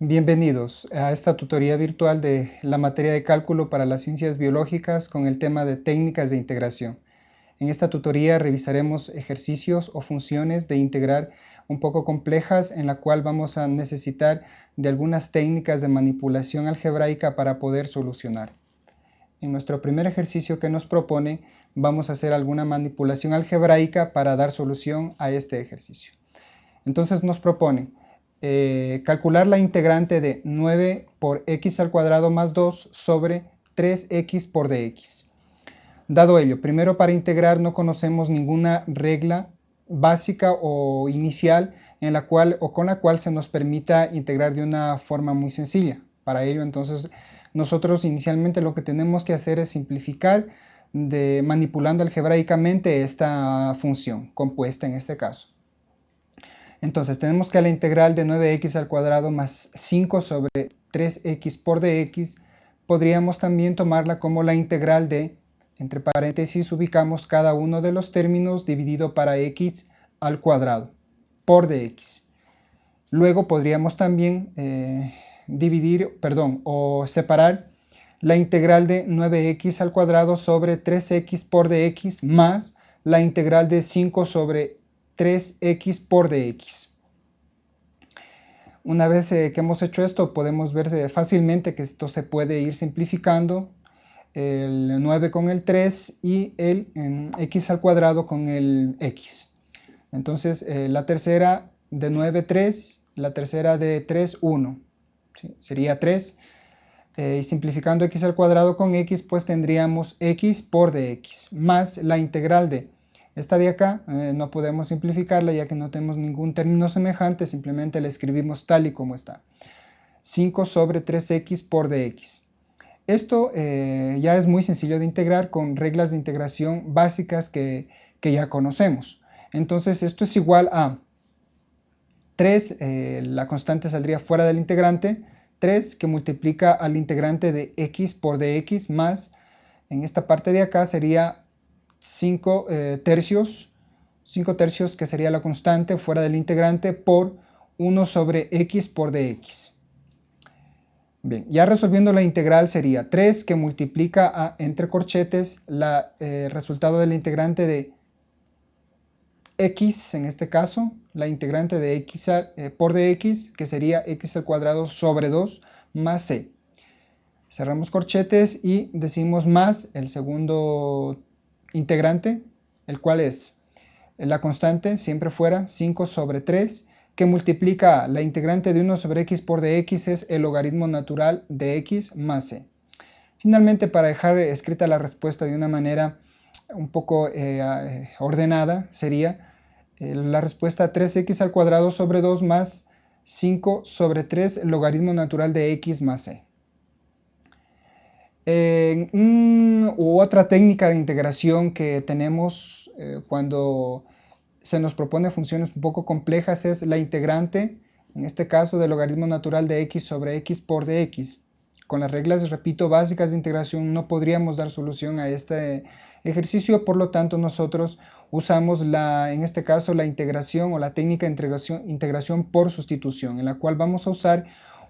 Bienvenidos a esta tutoría virtual de la materia de cálculo para las ciencias biológicas con el tema de técnicas de integración. En esta tutoría revisaremos ejercicios o funciones de integrar un poco complejas en la cual vamos a necesitar de algunas técnicas de manipulación algebraica para poder solucionar. En nuestro primer ejercicio que nos propone vamos a hacer alguna manipulación algebraica para dar solución a este ejercicio. Entonces nos propone eh, calcular la integrante de 9 por x al cuadrado más 2 sobre 3x por dx. Dado ello, primero para integrar no conocemos ninguna regla básica o inicial en la cual o con la cual se nos permita integrar de una forma muy sencilla. Para ello, entonces, nosotros inicialmente lo que tenemos que hacer es simplificar manipulando algebraicamente esta función compuesta en este caso. Entonces tenemos que la integral de 9x al cuadrado más 5 sobre 3x por dx podríamos también tomarla como la integral de, entre paréntesis ubicamos cada uno de los términos dividido para x al cuadrado por dx. Luego podríamos también eh, dividir, perdón, o separar la integral de 9x al cuadrado sobre 3x por dx más la integral de 5 sobre 3x por dx. Una vez eh, que hemos hecho esto, podemos ver eh, fácilmente que esto se puede ir simplificando, el 9 con el 3 y el x al cuadrado con el x. Entonces, eh, la tercera de 9, 3, la tercera de 3, 1. Sería 3. y simplificando x al cuadrado con x, pues tendríamos x por dx, más la integral de esta de acá eh, no podemos simplificarla ya que no tenemos ningún término semejante, simplemente la escribimos tal y como está. 5 sobre 3x por dx. Esto eh, ya es muy sencillo de integrar con reglas de integración básicas que, ya conocemos. Entonces esto es igual a 3, eh, la constante saldría fuera del integrante, 3 que multiplica al integrante de x por dx más, en esta parte de acá sería 5 eh, tercios, 5 tercios que sería la constante fuera del integrante por 1 sobre x por dx. Bien, ya resolviendo la integral sería 3 que multiplica entre corchetes el eh, resultado del integrante de x, en este caso, la integrante de x eh, por dx, que sería x al cuadrado sobre 2 más c. Cerramos corchetes y decimos más el segundo integrante, el cual es la constante, siempre fuera 5 sobre 3, que multiplica la integrante de 1 sobre x por dx es el logaritmo natural de x más c. Finalmente, para dejar escrita la respuesta de una manera un poco eh, ordenada, sería eh, la respuesta 3x al cuadrado sobre 2 más 5 sobre 3 logaritmo natural de x más c u otra técnica de integración que tenemos eh, cuando se nos propone funciones un poco complejas es la integrante, en este caso del logaritmo natural de x sobre x por dx. Con las reglas, repito, básicas de integración no podríamos dar solución a este ejercicio, por lo tanto nosotros usamos la, en este caso la integración o la técnica de integración, integración por sustitución, en la cual vamos a usar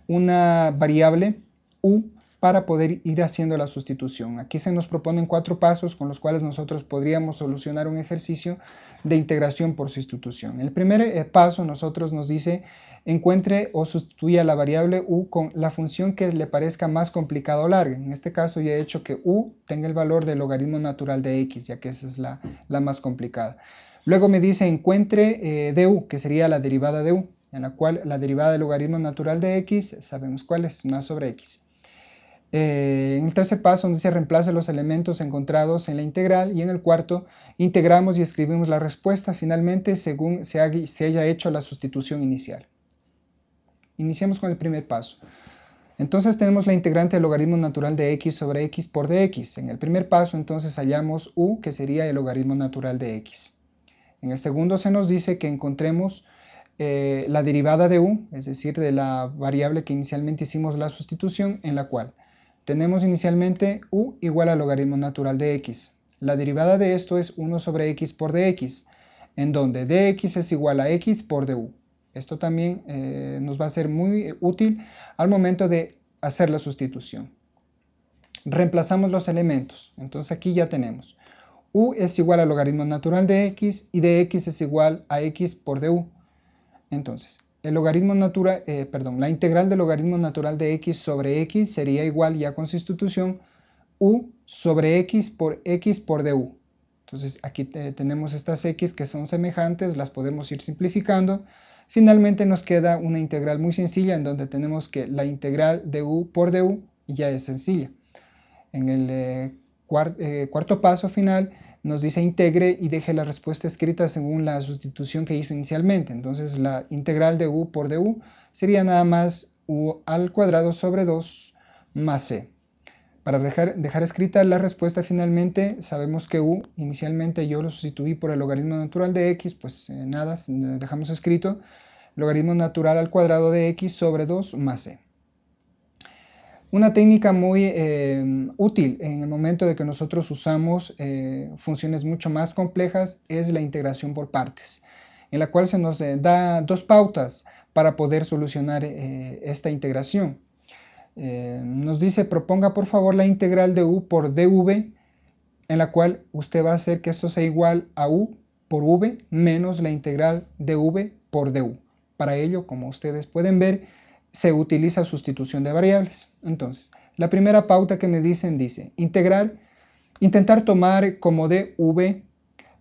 una variable u para poder ir haciendo la sustitución. Aquí se nos proponen cuatro pasos con los cuales nosotros podríamos solucionar un ejercicio de integración por sustitución. El primer eh, paso nosotros nos dice encuentre o sustituya la variable u con la función que le parezca más complicada o larga. En este caso ya he hecho que u tenga el valor del logaritmo natural de x, ya que esa es la, más complicada. Luego me dice encuentre eh, du, que sería la derivada de u, en la cual la derivada del logaritmo natural de x, sabemos cuál es, una sobre x. Eh, en el tercer paso donde se reemplaza los elementos encontrados en la integral y en el cuarto integramos y escribimos la respuesta finalmente según se, haya hecho la sustitución inicial. Iniciamos con el primer paso. Entonces tenemos la integrante del logaritmo natural de x sobre x por dx. En el primer paso entonces hallamos u que sería el logaritmo natural de x. En el segundo se nos dice que encontremos eh, la derivada de u, es decir, de la variable que inicialmente hicimos la sustitución, en la cual tenemos inicialmente u igual al logaritmo natural de x. La derivada de esto es 1 sobre x por dx, en donde dx es igual a x por du. Esto también eh, nos va a ser muy útil al momento de hacer la sustitución. Reemplazamos los elementos. Entonces aquí ya tenemos u es igual al logaritmo natural de x y de x es igual a x por du. Entonces, el logaritmo eh, perdón, la integral del logaritmo natural de x sobre x sería igual ya con sustitución u sobre x por x por du. Entonces aquí tenemos estas x que son semejantes, las podemos ir simplificando. Finalmente nos queda una integral muy sencilla en donde tenemos que la integral de u por du ya es sencilla. En el eh, eh, cuarto paso final nos dice integre y deje la respuesta escrita según la sustitución que hizo inicialmente. Entonces la integral de u por du sería nada más u al cuadrado sobre 2 más c. Para dejar, dejar, escrita la respuesta finalmente, sabemos que u inicialmente yo lo sustituí por el logaritmo natural de x, pues eh, nada, dejamos escrito logaritmo natural al cuadrado de x sobre 2 más c. Una técnica muy eh, útil en el momento de que nosotros usamos eh, funciones mucho más complejas es la integración por partes, en la cual se nos da dos pautas para poder solucionar esta integración. Eh, nos dice proponga por favor la integral de u por dv en la cual usted va a hacer que esto sea igual a u por v menos la integral de v por du. Para ello, como ustedes pueden ver, se utiliza sustitución de variables. Entonces, la primera pauta que me dicen dice integrar, intentar tomar como dv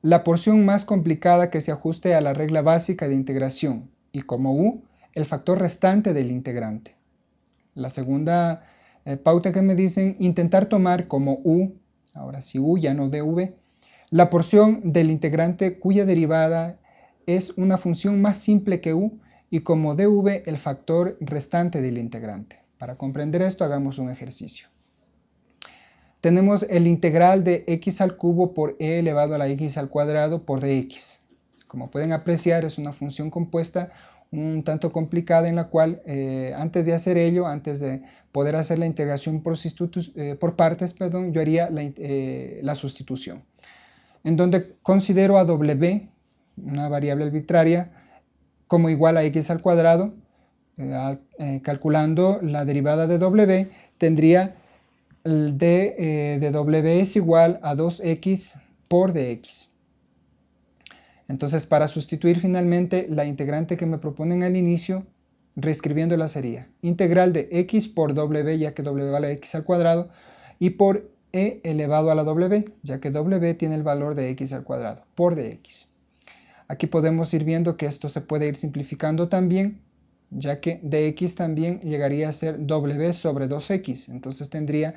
la porción más complicada que se ajuste a la regla básica de integración y como u el factor restante del integrante. La segunda eh, pauta que me dicen, intentar tomar como u, ahora sí u, ya no dv, la porción del integrante cuya derivada es una función más simple que u y como dv el factor restante del integrante. Para comprender esto hagamos un ejercicio. Tenemos el integral de x al cubo por e elevado a la x al cuadrado por dx. Como pueden apreciar es una función compuesta un tanto complicada en la cual eh, antes de hacer ello, antes de poder hacer la integración por, eh, por partes, perdón, yo haría eh, la, sustitución. En donde considero a w, una variable arbitraria, como igual a x al cuadrado, calculando la derivada de w, tendría el d de w es igual a 2x por dx. Entonces, para sustituir finalmente la integrante que me proponen al inicio, reescribiéndola sería integral de x por w, ya que w vale x al cuadrado, y por e elevado a la w, ya que w tiene el valor de x al cuadrado, por dx. Aquí podemos ir viendo que esto se puede ir simplificando también, ya que dx también llegaría a ser w sobre 2x. Entonces tendría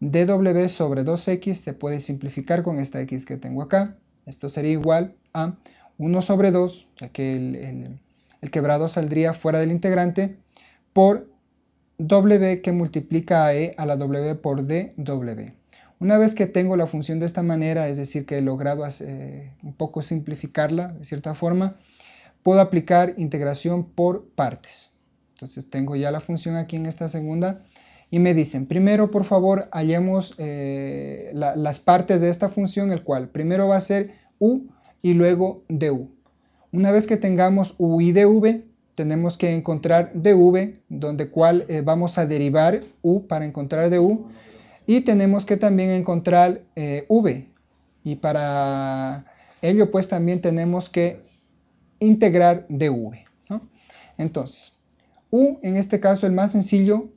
dw sobre 2x, se puede simplificar con esta x que tengo acá, esto sería igual a 1 sobre 2, ya que el, quebrado saldría fuera del integrante, por w que multiplica a e a la w por dw. Una vez que tengo la función de esta manera, es decir, que he logrado eh, un poco simplificarla de cierta forma, puedo aplicar integración por partes. Entonces tengo ya la función aquí en esta segunda y me dicen, primero por favor hallemos eh, las partes de esta función, el cual primero va a ser u y luego du. Una vez que tengamos u y dv, tenemos que encontrar dv, donde cual eh, vamos a derivar u para encontrar du, y tenemos que también encontrar eh, v, y para ello pues también tenemos que integrar dv. Entonces, u en este caso el más sencillo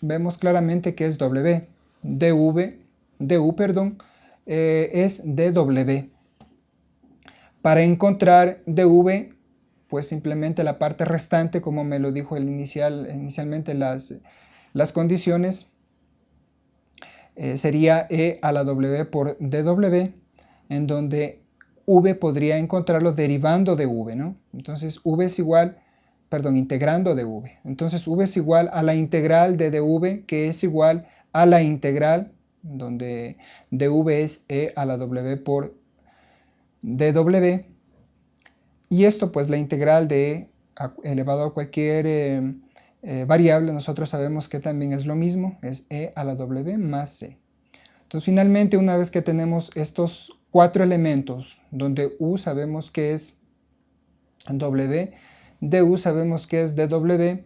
vemos claramente que es W. dv, du, perdón, eh, es dw. Para encontrar dv, pues simplemente la parte restante, como me lo dijo el inicial, inicialmente las, las condiciones, eh, sería e a la w por dw, en donde v podría encontrarlo derivando de v, ¿no? Entonces v es igual perdón, integrando dv. Entonces v es igual a la integral de dv, que es igual a la integral, donde dv es e a la w por dw. Y esto, pues la integral de e elevado a cualquier eh, eh, variable, nosotros sabemos que también es lo mismo, es e a la w más c. Entonces, finalmente, una vez que tenemos estos cuatro elementos, donde u sabemos que es w, du sabemos que es dw,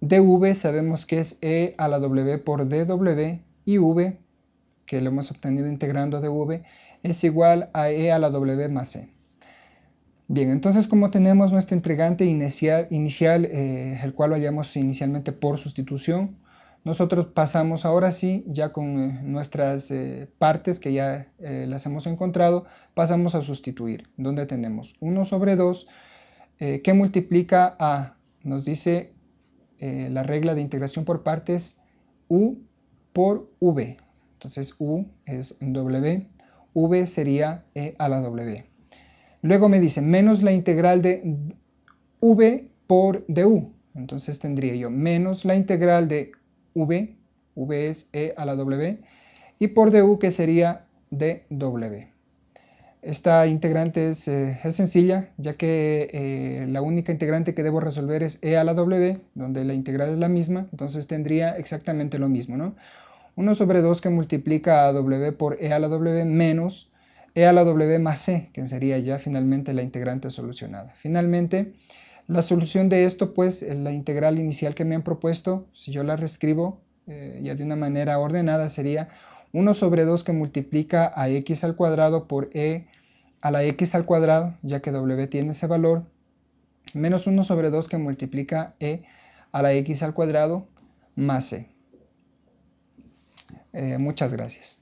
dv sabemos que es e a la w por dw y v, que lo hemos obtenido integrando dv, es igual a e a la w más e. Bien, entonces como tenemos nuestro inicial, inicial eh, el cual lo hallamos inicialmente por sustitución, nosotros pasamos ahora sí, ya con eh, nuestras eh, partes que ya las hemos encontrado, pasamos a sustituir, donde tenemos 1 sobre 2 que multiplica a, nos dice la regla de integración por partes, u por v. Entonces u es w, v sería e a la w. Luego me dice menos la integral de v por du. Entonces tendría yo menos la integral de v, v es e a la w, y por du que sería dw. Esta integrante es, eh, sencilla, ya que eh, la única integrante que debo resolver es e a la w, donde la integral es la misma, entonces tendría exactamente lo mismo, ¿no? 1 sobre 2 que multiplica a w por e a la w menos e a la w más c, que sería ya finalmente la integrante solucionada. Finalmente, la solución de esto, pues la integral inicial que me han propuesto, si yo la reescribo eh, ya de una manera ordenada, sería 1 sobre 2 que multiplica a x al cuadrado por e a la x al cuadrado, ya que w tiene ese valor, menos 1 sobre 2 que multiplica e a la x al cuadrado más c. Eh, muchas gracias.